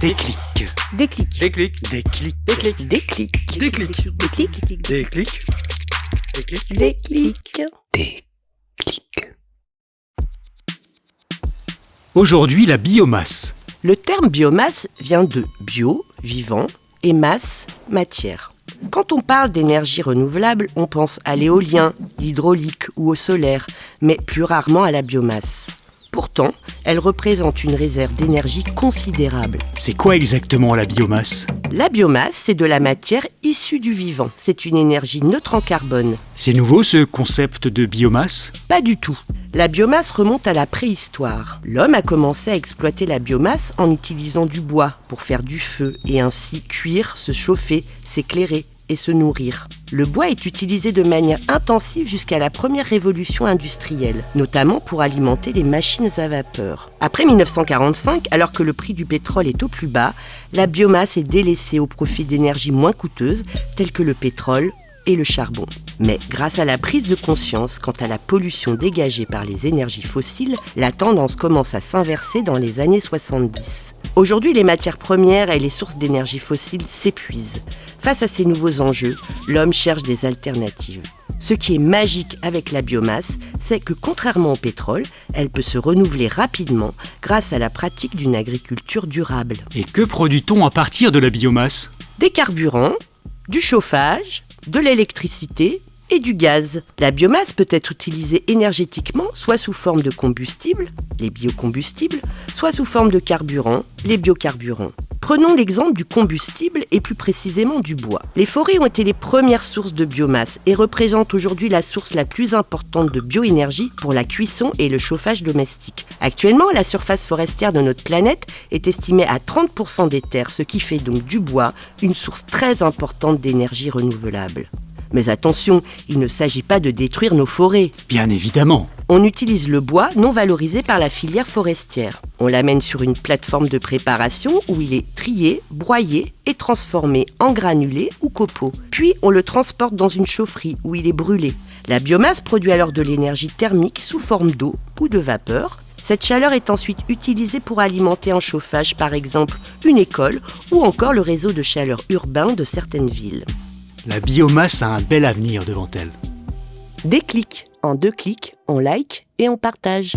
Déclic. Déclic. Déclic. Déclic. Déclic. Déclic. Déclic. Déclic. Déclic. Déclic. Déclic. Déclic. Aujourd'hui, la biomasse. Le terme biomasse vient de bio, vivant, et masse, matière. Quand on parle d'énergie renouvelable, on pense à l'éolien, l'hydraulique ou au solaire, mais plus rarement à la biomasse. Pourtant, elle représente une réserve d'énergie considérable. C'est quoi exactement la biomasse? La biomasse, c'est de la matière issue du vivant. C'est une énergie neutre en carbone. C'est nouveau ce concept de biomasse? Pas du tout. La biomasse remonte à la préhistoire. L'homme a commencé à exploiter la biomasse en utilisant du bois pour faire du feu et ainsi cuire, se chauffer, s'éclairer et se nourrir. Le bois est utilisé de manière intensive jusqu'à la première révolution industrielle, notamment pour alimenter les machines à vapeur. Après 1945, alors que le prix du pétrole est au plus bas, la biomasse est délaissée au profit d'énergies moins coûteuses telles que le pétrole et le charbon. Mais grâce à la prise de conscience quant à la pollution dégagée par les énergies fossiles, la tendance commence à s'inverser dans les années 70. Aujourd'hui, les matières premières et les sources d'énergie fossile s'épuisent. Face à ces nouveaux enjeux, l'homme cherche des alternatives. Ce qui est magique avec la biomasse, c'est que contrairement au pétrole, elle peut se renouveler rapidement grâce à la pratique d'une agriculture durable. Et que produit-on à partir de la biomasse? Des carburants, du chauffage, de l'électricité et du gaz. La biomasse peut être utilisée énergétiquement, soit sous forme de combustible, les biocombustibles, soit sous forme de carburant, les biocarburants. Prenons l'exemple du combustible et plus précisément du bois. Les forêts ont été les premières sources de biomasse et représentent aujourd'hui la source la plus importante de bioénergie pour la cuisson et le chauffage domestique. Actuellement, la surface forestière de notre planète est estimée à 30% des terres, ce qui fait donc du bois une source très importante d'énergie renouvelable. Mais attention, il ne s'agit pas de détruire nos forêts. Bien évidemment. On utilise le bois non valorisé par la filière forestière. On l'amène sur une plateforme de préparation où il est trié, broyé et transformé en granulés ou copeaux. Puis on le transporte dans une chaufferie où il est brûlé. La biomasse produit alors de l'énergie thermique sous forme d'eau ou de vapeur. Cette chaleur est ensuite utilisée pour alimenter en chauffage par exemple une école ou encore le réseau de chaleur urbain de certaines villes. La biomasse a un bel avenir devant elle. Des clics. En deux clics, on like et on partage.